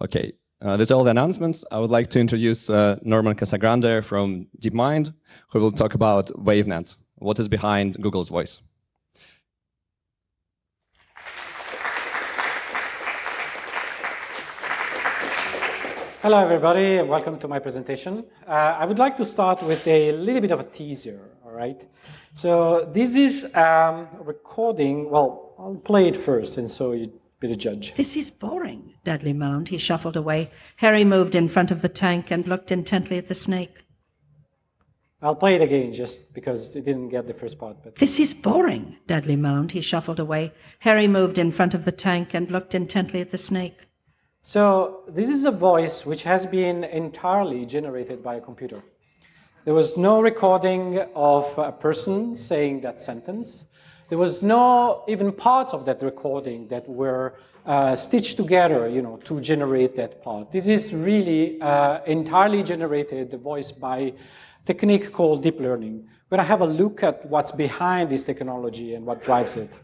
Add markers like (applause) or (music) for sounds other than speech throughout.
Okay, uh, that's all the announcements. I would like to introduce uh, Norman Casagrande from DeepMind, who will talk about WaveNet, what is behind Google's voice. Hello, everybody, and welcome to my presentation. Uh, I would like to start with a little bit of a teaser, all right? So this is um, recording, well, I'll play it first, and so you be the judge. This is boring, Dudley moaned. He shuffled away. Harry moved in front of the tank and looked intently at the snake. I'll play it again just because it didn't get the first part. But This is boring, Dudley moaned. He shuffled away. Harry moved in front of the tank and looked intently at the snake. So this is a voice which has been entirely generated by a computer. There was no recording of a person saying that sentence. There was no even parts of that recording that were uh, stitched together, you know, to generate that part. This is really uh, entirely generated voice by technique called deep learning. We're gonna have a look at what's behind this technology and what drives it.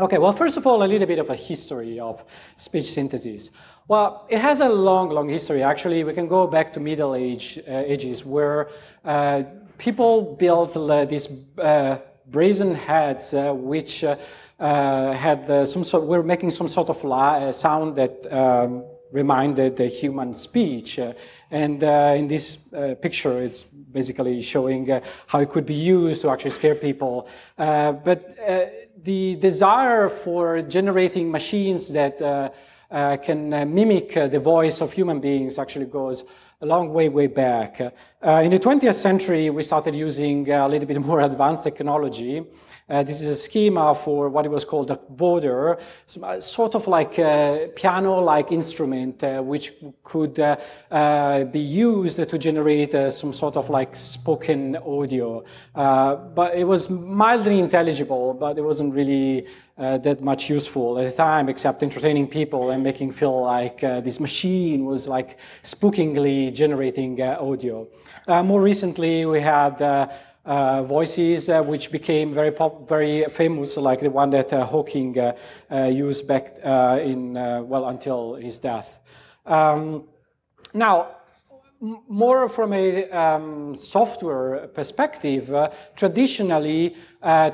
Okay, well, first of all, a little bit of a history of speech synthesis. Well, it has a long, long history. Actually, we can go back to Middle Age uh, ages where uh, people built uh, these uh, brazen heads uh, which uh, had some sort, were making some sort of sound that um, reminded the human speech. and in this picture, it's basically showing how it could be used to actually scare people. but the desire for generating machines that uh, uh, can uh, mimic the voice of human beings actually goes a long way, way back. in the 20th century, we started using a little bit (laughs) more advanced technology. Uh, this is a schema for what it was called a voder, sort of like a piano-like instrument uh, which could uh, uh be used to generate uh, some sort of like spoken audio. Uh, but it was mildly intelligible, but it wasn't really that much useful at the time, except entertaining people and making feel like this machine was like spookingly generating audio. more recently, we had uh, voices uh, which became very pop, very famous, like the one that uh, Hawking uh, uh, used back uh, in well until his death. Um, now, more from a um, software perspective, traditionally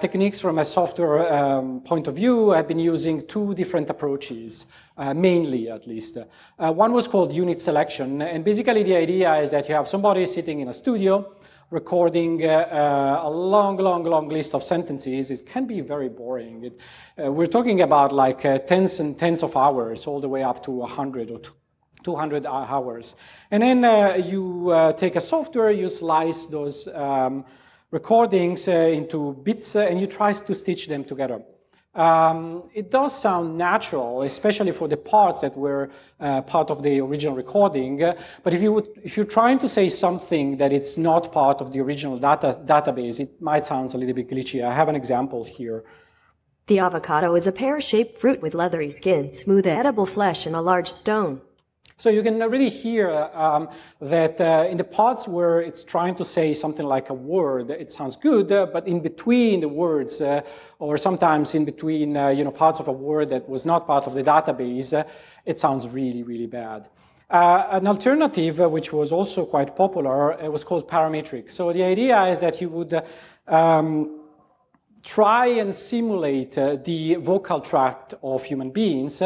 techniques from a software um, point of view have been using two different approaches, mainly at least. one was called unit selection, and basically the idea is that you have somebody sitting in a studio recording uh, uh, a long, long, long list of sentences, it can be very boring. It, uh, we're talking about like uh, tens and tens of hours, all the way up to 100 or 200 hours. And then uh, you uh, take a software, you slice those um, recordings into bits, and you try to stitch them together. Um, it does sound natural, especially for the parts that were uh, part of the original recording. Uh, but if, you would, if you're trying to say something that it's not part of the original data, database, it might sound a little bit glitchy. I have an example here. The avocado is a pear-shaped fruit with leathery skin, smooth edible flesh, and a large stone. So you can really hear um, that uh, in the parts where it's trying to say something like a word, it sounds good, uh, but in between the words, uh, or sometimes in between uh, you know, parts of a word that was not part of the database, uh, it sounds really, really bad. Uh, an alternative, which was also quite popular, was called parametric. So the idea is that you would um, try and simulate the vocal tract of human beings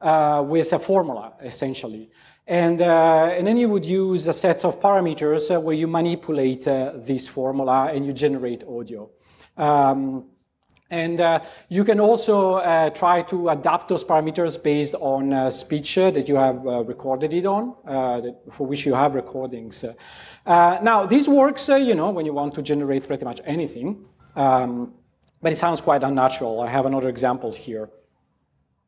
uh, with a formula, essentially. And, uh, and then you would use a set of parameters uh, where you manipulate uh, this formula and you generate audio. Um, and uh, you can also uh, try to adapt those parameters based on speech that you have recorded it on, that, for which you have recordings. now, this works, you know, when you want to generate pretty much anything, um, but it sounds quite unnatural. I have another example here.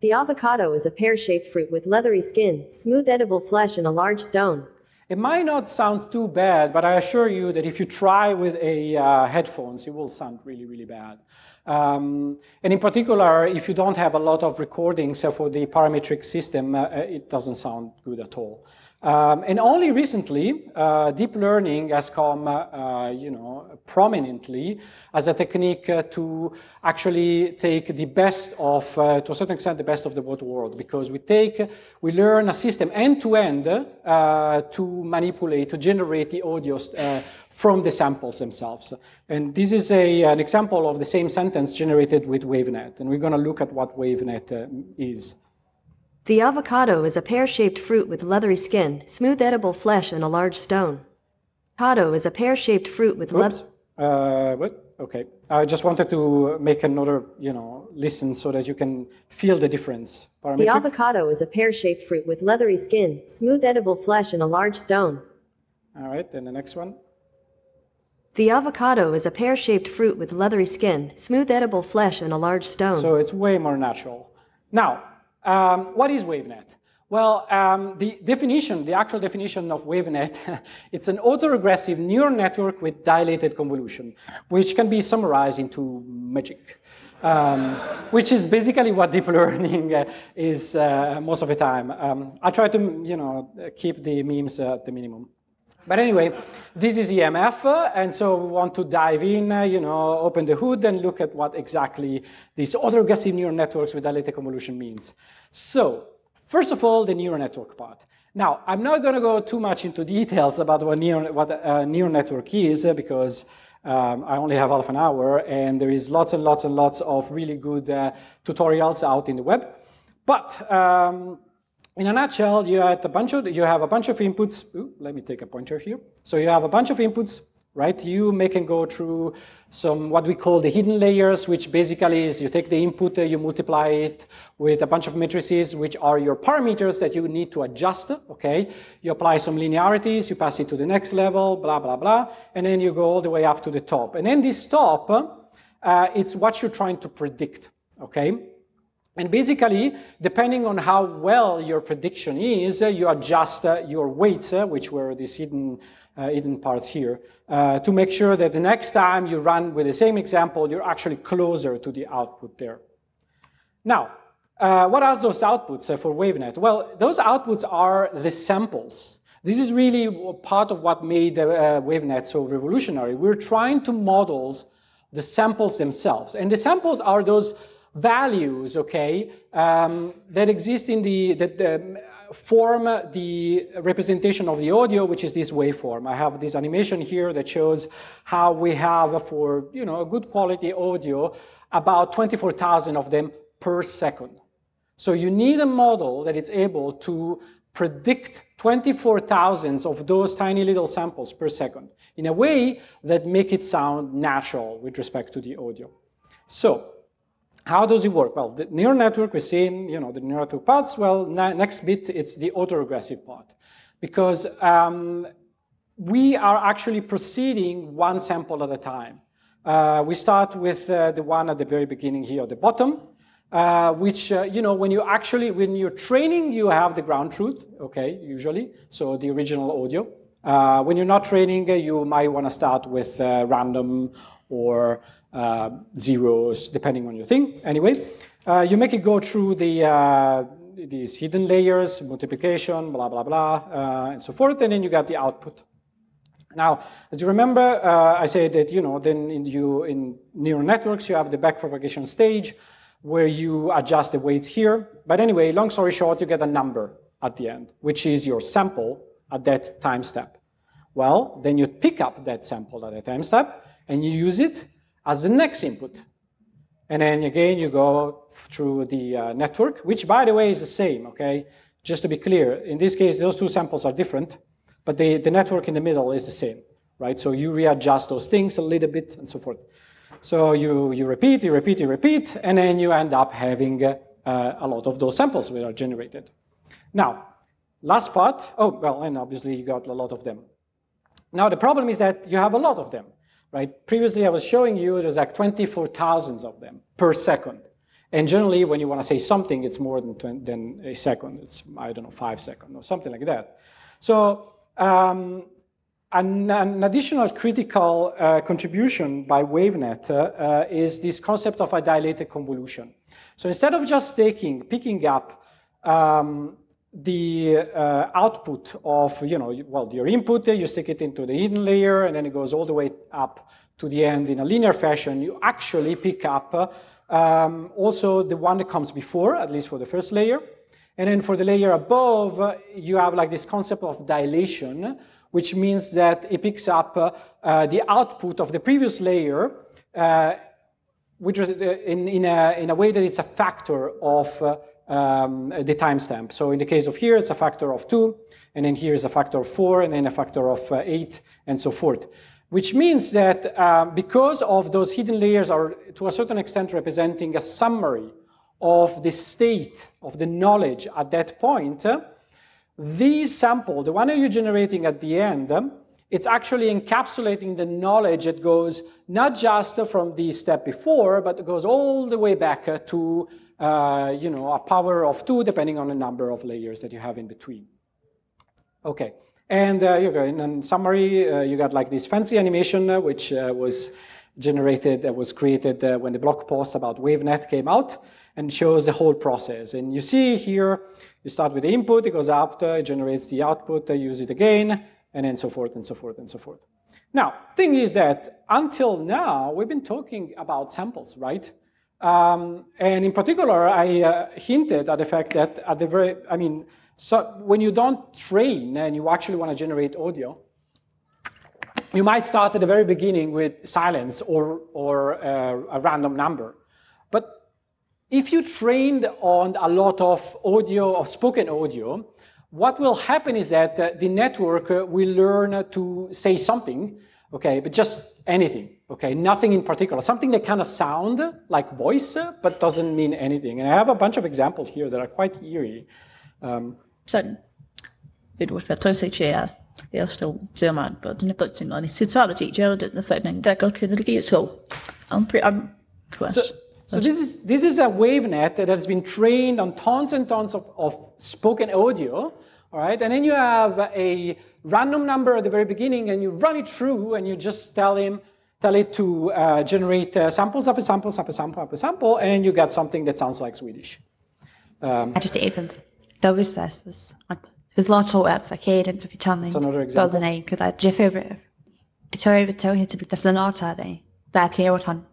The avocado is a pear-shaped fruit with leathery skin, smooth edible flesh, and a large stone. It might not sound too bad, but I assure you that if you try with a uh, headphones, it will sound really, really bad. Um, and in particular, if you don't have a lot of recordings uh, for the parametric system, uh, it doesn't sound good at all. Um, and only recently, uh, deep learning has come, uh, uh, you know, prominently as a technique uh, to actually take the best of, uh, to a certain extent, the best of the world, because we take, we learn a system end to end uh, to manipulate, to generate the audio from the samples themselves. And this is a, an example of the same sentence generated with WaveNet, and we're going to look at what WaveNet is. The avocado is a pear-shaped fruit with leathery skin, smooth edible flesh, and a large stone. Avocado is a pear-shaped fruit with Oops. Uh, what? Okay. I just wanted to make another, you know, listen so that you can feel the difference. Parametric. The avocado is a pear-shaped fruit with leathery skin, smooth edible flesh, and a large stone. All right, then the next one. The avocado is a pear-shaped fruit with leathery skin, smooth edible flesh, and a large stone. So it's way more natural. Now, um, what is WaveNet? Well, um, the definition, the actual definition of WaveNet, (laughs) it's an autoregressive neural network with dilated convolution, which can be summarized into magic, um, which is basically what deep (laughs) learning uh, is uh, most of the time. Um, I try to, you know, keep the memes at the minimum. But anyway, this is EMF, uh, and so we want to dive in, uh, you know, open the hood and look at what exactly these autoregressive neural networks with dilated convolution means. So, first of all, the neural network part. Now, I'm not going to go too much into details about what, neural, what a neural network is, uh, because um, I only have half an hour, and there is lots and lots and lots of really good uh, tutorials out in the web. But um, in a nutshell, you have a bunch of you have a bunch of inputs. Ooh, let me take a pointer here. So you have a bunch of inputs, right? You make and go through some what we call the hidden layers, which basically is you take the input, uh, you multiply it with a bunch of matrices, which are your parameters that you need to adjust. Okay, you apply some linearities, you pass it to the next level, blah blah blah, and then you go all the way up to the top. And then this top, uh, it's what you're trying to predict. Okay. And basically, depending on how well your prediction is, uh, you adjust uh, your weights, uh, which were these hidden, uh, hidden parts here, uh, to make sure that the next time you run with the same example, you're actually closer to the output there. Now, uh, what are those outputs for WaveNet? Well, those outputs are the samples. This is really part of what made WaveNet so revolutionary. We're trying to model the samples themselves. And the samples are those values, okay, um, that exist in the, that um, form the representation of the audio, which is this waveform. I have this animation here that shows how we have for, you know, a good quality audio, about 24,000 of them per second. So you need a model that is able to predict 24,000 of those tiny little samples per second in a way that make it sound natural with respect to the audio. So how does it work? Well, the neural network, we've seen, you know, the neural network parts. Well, next bit, it's the autoregressive part. Because um, we are actually proceeding one sample at a time. Uh, we start with uh, the one at the very beginning here at the bottom, uh, which, uh, you know, when you actually, when you're training, you have the ground truth, okay, usually, so the original audio. Uh, when you're not training, uh, you might want to start with random or uh, zeros, depending on your thing. Anyway, uh, you make it go through the uh, these hidden layers, multiplication, blah, blah, blah, uh, and so forth, and then you get the output. Now, as you remember, uh, I said that, you know, then in, you, in neural networks, you have the backpropagation stage where you adjust the weights here. But anyway, long story short, you get a number at the end, which is your sample at that time step. Well, then you pick up that sample at that time step, and you use it as the next input. And then again, you go through the uh, network, which by the way is the same, okay? Just to be clear, in this case, those two samples are different, but the, the network in the middle is the same, right? So you readjust those things a little bit and so forth. So you, you repeat, you repeat, you repeat, and then you end up having uh, a lot of those samples that are generated. Now, last part, oh, well, and obviously you got a lot of them. Now the problem is that you have a lot of them right? Previously, I was showing you there's like 24,000 of them per second. And generally, when you want to say something, it's more than, 20, than a second. It's, I don't know, five seconds or something like that. So um, an, an, additional critical uh, contribution by WaveNet uh, uh, is this concept of a dilated convolution. So instead of just taking, picking up um, the uh, output of, you know, well, your input, you stick it into the hidden layer, and then it goes all the way up to the end in a linear fashion, you actually pick up um, also the one that comes before, at least for the first layer. And then for the layer above, uh, you have like this concept of dilation, which means that it picks up uh, the output of the previous layer, uh, which is uh, in, in, a, in a way that it's a factor of uh, um, the timestamp. So in the case of here, it's a factor of two, and then here is a factor of four, and then a factor of eight, and so forth. Which means that um, because of those hidden layers are to a certain extent representing a summary of the state of the knowledge at that point, this sample, the one that you're generating at the end, it's actually encapsulating the knowledge that goes not just from the step before, but it goes all the way back to uh, you know, a power of two, depending on the number of layers that you have in between. Okay, and uh, you go in summary, uh, you got like this fancy animation, uh, which uh, was generated, that was created uh, when the blog post about WaveNet came out, and shows the whole process. And you see here, you start with the input, it goes uh, it generates the output, uh, use it again, and then so forth and so forth and so forth. Now, thing is that until now, we've been talking about samples, right? Um, and in particular, I uh, hinted at the fact that at the very, I mean, so when you don't train and you actually want to generate audio, you might start at the very beginning with silence or, or uh, a random number. But if you trained on a lot of audio, of spoken audio, what will happen is that uh, the network uh, will learn to say something, okay, but just anything, okay, nothing in particular, something that kind of sound like voice, but doesn't mean anything. And I have a bunch of examples here that are quite eerie. Um, Sådan et ordfører jeg står ser man på den der ting og det det jeg det der fanden der går kan det give så I'm pretty I'm so, so this is, this is a WaveNet that has been trained on tons and tons of, of spoken audio, all right? And then you have a random number at the very beginning and you run it through and you just tell him, tell it to uh, generate uh, samples of a sample, sample, sample, sample, sample, and you get something that sounds like Swedish. Um, I just though it says there's lots of at the cadence if you're telling That's another example. Build an could I Jeff over it's over tell you to be the not are they that here what on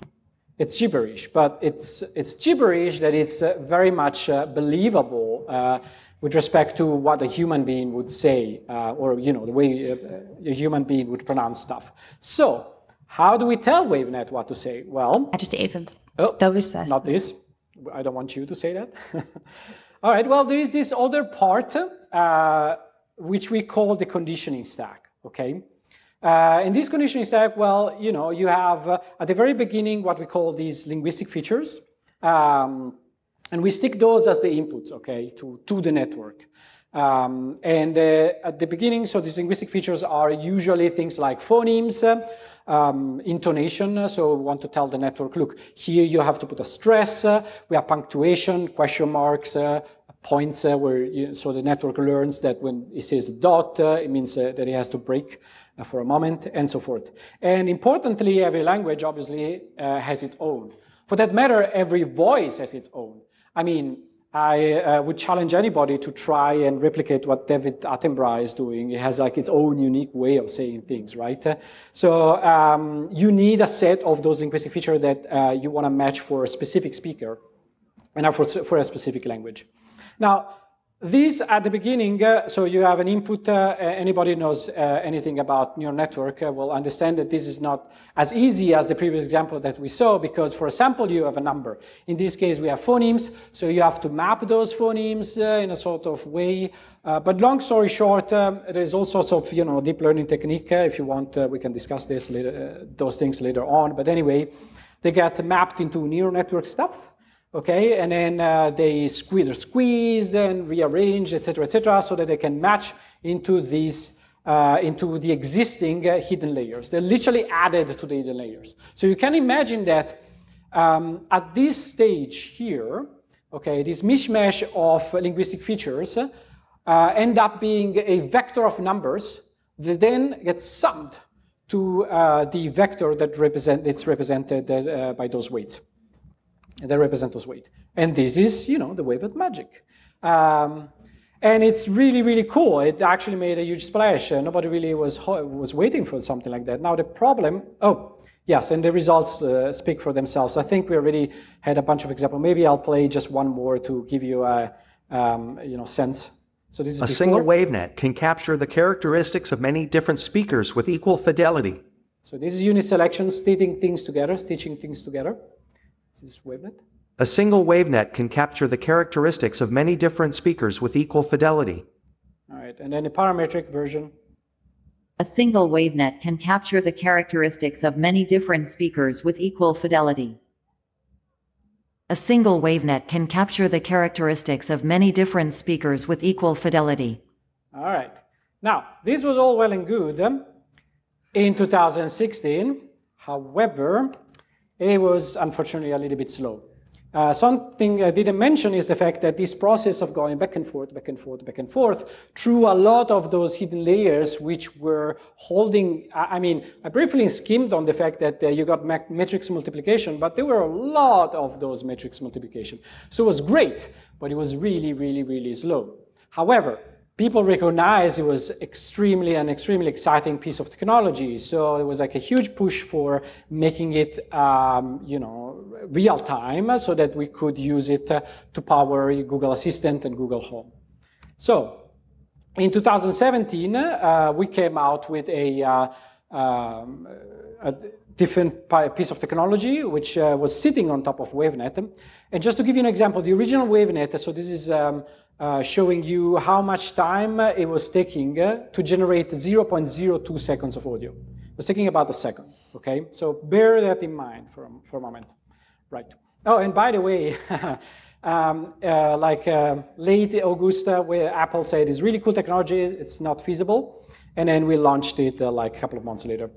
it's gibberish, but it's, it's gibberish that it's uh, very much uh, believable uh, with respect to what a human being would say, uh, or you know, the way uh, a human being would pronounce stuff. So, how do we tell WaveNet what to say? Well, I just even. Oh, not this. I don't want you to say that. (laughs) All right, well, there is this other part, uh, which we call the conditioning stack, okay? Uh, in this conditioning stack, well, you know, you have uh, at the very beginning what we call these linguistic features. Um, and we stick those as the inputs, okay, to, to the network. Um, and uh, at the beginning, so these linguistic features are usually things like phonemes, um, intonation. So we want to tell the network, look, here you have to put a stress. Uh, we have punctuation, question marks, uh, points uh, where you, so the network learns that when it says dot, uh, it means uh, that it has to break uh, for a moment, and so forth. And importantly, every language obviously has its own. For that matter, every voice has its own. I mean, I uh, would challenge anybody to try and replicate what David Attenborough is doing. It has like its own unique way of saying things, right? so um, you need a set of those linguistic features that uh, you want to match for a specific speaker and for, for a specific language. Now, these at the beginning, uh, so you have an input, uh, anybody knows uh, anything about neural network uh, will understand that this is not as easy as the previous example that we saw because for a sample you have a number. In this case we have phonemes, so you have to map those phonemes uh, in a sort of way. Uh, but long story short, um, there's all sorts of you know deep learning technique. if you want, we can discuss this later, those things later on. But anyway, they get mapped into neural network stuff okay? And then uh, they squeeze, squeezed and rearranged, etc., etc., so that they can match into these uh, into the existing uh, hidden layers. They're literally added to the hidden layers. So you can imagine that um, at this stage here, okay, this mishmash of linguistic features uh, end up being a vector of numbers that then gets summed to uh, the vector that represent, it's represented uh, by those weights. And they represent those weights. And this is, you know, the wave WaveNet magic. Um, and it's really, really cool. It actually made a huge splash. Uh, nobody really was, was waiting for something like that. Now the problem, oh, yes, and the results uh, speak for themselves. I think we already had a bunch of examples. Maybe I'll play just one more to give you a um, you know, sense. So this is a before. single wavenet can capture the characteristics of many different speakers with equal fidelity. So this is unit selection, stitching things together, stitching things together. This wavenet. A single wavenet can capture the characteristics of many different speakers with equal fidelity. All right, and then the parametric version. A single wavenet can capture the characteristics of many different speakers with equal fidelity. A single wavenet can capture the characteristics of many different speakers with equal fidelity. All right. Now, this was all well and good um, in 2016. However, it was unfortunately a little bit slow. Uh, something I didn't mention is the fact that this process of going back and forth, back and forth, back and forth, through a lot of those hidden layers which were holding, I mean, I briefly skimmed on the fact that uh, you got matrix multiplication, but there were a lot of those matrix multiplication. So it was great, but it was really, really, really slow. However, people recognized it was extremely an extremely exciting piece of technology. So it was like a huge push for making it, um, you know, real time so that we could use it uh, to power Google Assistant and Google Home. So in 2017, uh, we came out with a, uh, um, a different piece of technology, which uh, was sitting on top of WaveNet. And just to give you an example, the original WaveNet, so this is um, uh, showing you how much time uh, it was taking uh, to generate 0.02 seconds of audio. It was taking about a second, okay? So bear that in mind for, for a moment. Right. Oh, and by the way, (laughs) um, uh, like uh, late Augusta, where Apple said it's really cool technology, it's not feasible. And then we launched it like a couple of months later,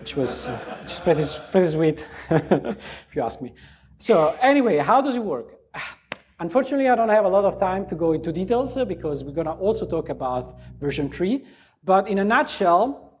which was which pretty, pretty sweet, (laughs) if you ask me. So anyway, how does it work? (sighs) Unfortunately, I don't have a lot of time to go into details uh, because we're going to also talk about version 3. But in a nutshell,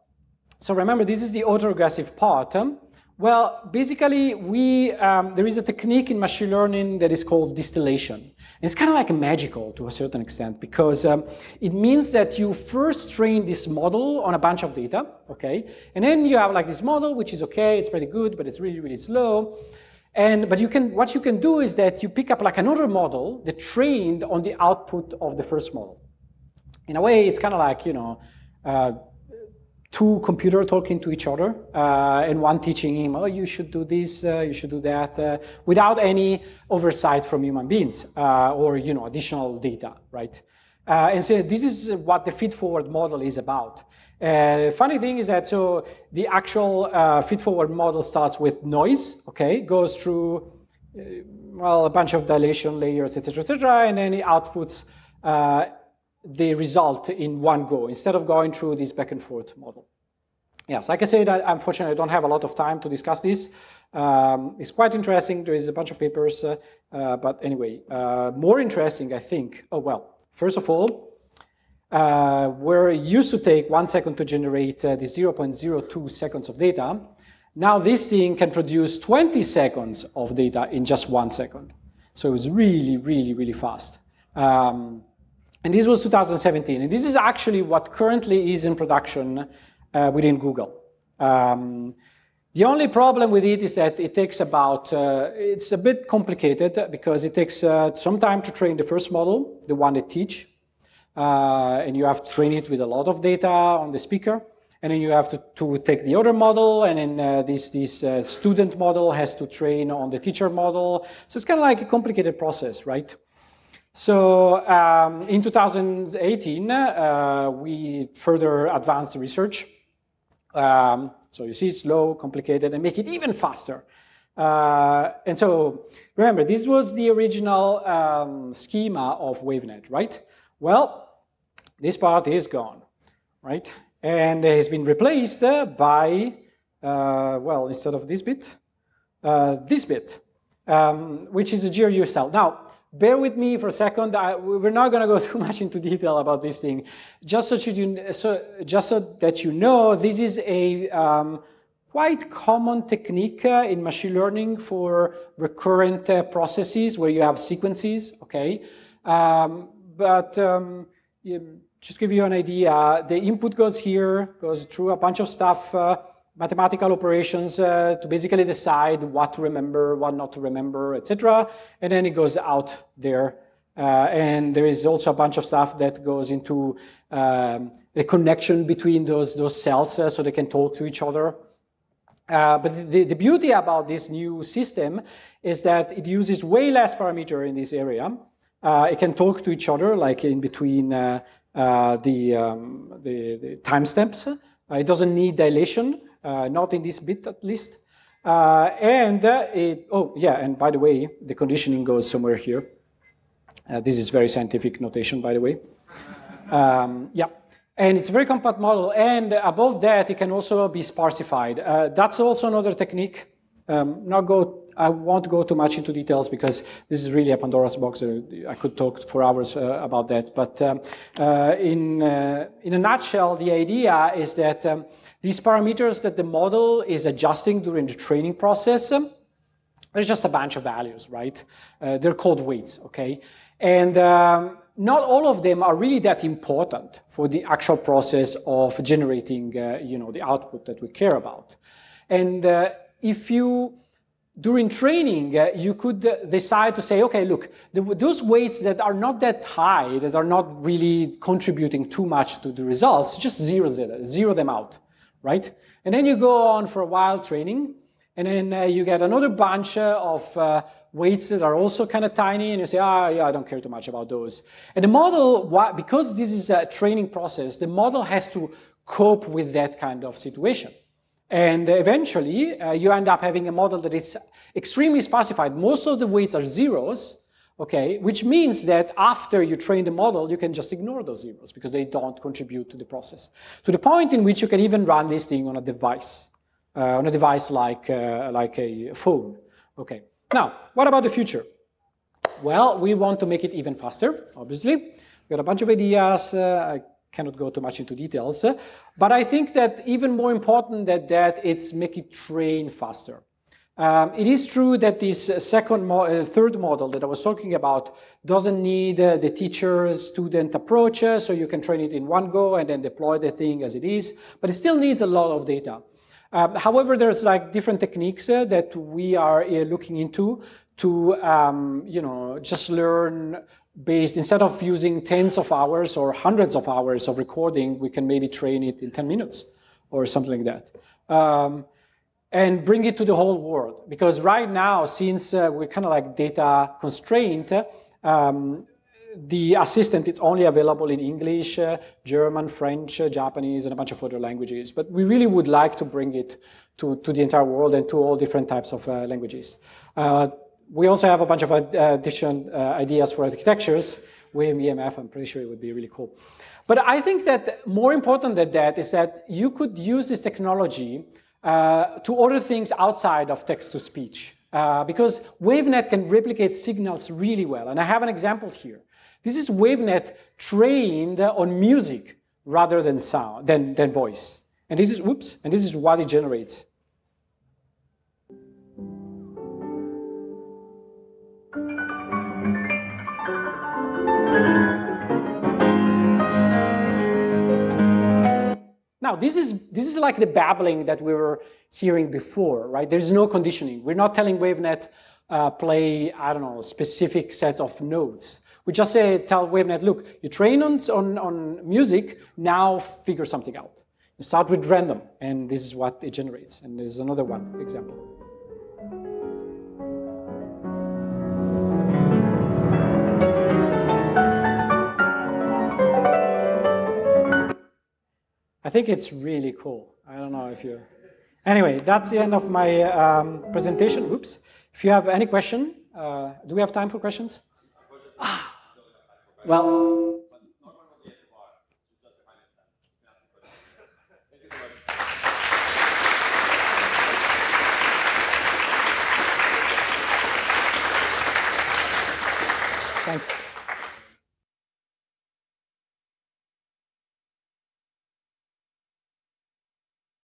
so remember, this is the autoregressive part. Um, well, basically, we, um, there is a technique in machine learning that is called distillation. And it's kind of like a magical to a certain extent because um, it means that you first train this model on a bunch of data, okay? And then you have like this model, which is okay, it's pretty good, but it's really, really slow. And, but you can, what you can do is that you pick up like another model that trained on the output of the first model. In a way, it's kind of like, you know, uh, two computers talking to each other uh, and one teaching him, oh, you should do this, uh, you should do that, uh, without any oversight from human beings uh, or, you know, additional data, right? Uh, and so this is what the feed-forward model is about. Uh, funny thing is that so the actual uh, feed-forward model starts with noise, okay, goes through uh, well a bunch of dilation layers, etc., etc., and then it outputs uh, the result in one go instead of going through this back and forth model. Yes, like I said, I, unfortunately, I don't have a lot of time to discuss this. Um, it's quite interesting. There is a bunch of papers, uh, uh, but anyway, more interesting, I think. Oh well, first of all, uh, where it used to take one second to generate uh, the 0.02 seconds of data, now this thing can produce 20 seconds of data in just one second. So it was really, really, really fast. Um, and this was 2017. And this is actually what currently is in production uh, within Google. Um, the only problem with it is that it takes about, uh, it's a bit complicated because it takes uh, some time to train the first model, the one that teach, uh, and you have to train it with a lot of data on the speaker. And then you have to, to take the other model, and then uh, this, this uh, student model has to train on the teacher model. So it's kind of like a complicated process, right? So um, in 2018, uh, we further advanced the research. Um, so you see slow, complicated, and make it even faster. Uh, and so remember, this was the original um, schema of WaveNet, right? Well, this part is gone, right? And it has been replaced uh, by, uh, well, instead of this bit, uh, this bit, um, which is a GRU cell. Now, bear with me for a second. I, we're not going to go (laughs) too much into detail about this thing. Just so, you, so, just so that you know, this is a um, quite common technique uh, in machine learning for recurrent uh, processes where you have sequences, okay? Um, but um, just give you an idea, the input goes here, goes through a bunch of stuff, uh, mathematical operations uh, to basically decide what to remember, what not to remember, etc. And then it goes out there. Uh, and there is also a bunch of stuff that goes into um, the connection between those, those cells uh, so they can talk to each other. Uh, but the, the beauty about this new system is that it uses way less parameter in this area. Uh, it can talk to each other, like in between uh, uh, the, um, the, the timestamps. it doesn't need dilation. Not in this bit at least. And it, oh yeah, and by the way, the conditioning goes somewhere here. this is very scientific notation, by the way. Um, yeah. And it's a very compact model. And above that, it can also be sparsified. Uh, that's also another technique. Um, not go, I won't go too much into details because this is really a Pandora's box. Uh, I could talk for hours uh, about that. But um, in, in a nutshell, the idea is that um, these parameters that the model is adjusting during the training process, um, there's just a bunch of values, right? Uh, they're called weights, okay? And um, not all of them are really that important for the actual process of generating, uh, you know, the output that we care about. And uh, if you, during training, uh, you could uh, decide to say, okay, look, the, those weights that are not that high, that are not really contributing too much to the results, just zero, zero them out right? And then you go on for a while training, and then uh, you get another bunch uh, of uh, weights that are also kind of tiny, and you say, ah, oh, yeah, I don't care too much about those. And the model, why, because this is a training process, the model has to cope with that kind of situation. And eventually, uh, you end up having a model that is extremely sparsified. Most of the weights are zeros, okay? Which means that after you train the model, you can just ignore those zeros because they don't contribute to the process. To the point in which you can even run this thing on a device, uh, on a device like, uh, like a phone, okay? Now, what about the future? Well, we want to make it even faster, obviously. We got a bunch of ideas. Uh, I cannot go too much into details. Uh, but I think that even more important than that, it's make it train faster. Um, it is true that this second, mo uh, third model that I was talking about doesn't need uh, the teacher-student approach, uh, so you can train it in one go and then deploy the thing as it is, but it still needs a lot of data. Um, however, there's like different techniques uh, that we are uh, looking into to, um, you know, just learn based, instead of using tens of hours or hundreds of hours of recording, we can maybe train it in 10 minutes or something like that. Um, and bring it to the whole world. Because right now, since uh, we're kind of like data constrained, um, the assistant is only available in English, uh, German, French, uh, Japanese, and a bunch of other languages. But we really would like to bring it to, to the entire world and to all different types of uh, languages. Uh, we also have a bunch of uh, different ideas for architectures. WIM, EMF, I'm pretty sure it would be really cool. But I think that more important than that is that you could use this technology uh, to order things outside of text-to-speech. Uh, because WaveNet can replicate signals really well. And I have an example here. This is WaveNet trained on music rather than sound, than, than voice. And this is, whoops, and this is what it generates. Now, this is, this is like the babbling that we were hearing before, right? There's no conditioning. We're not telling WaveNet uh, play, I don't know, specific sets of notes. We just say, tell WaveNet, look, you train on, on, on music, now figure something out. You start with random, and this is what it generates. And there's another one example. I think it's really cool. I don't know if you... Anyway, that's the end of my um, presentation. Oops. If you have any question, uh, do we have time for questions? Ah. Well,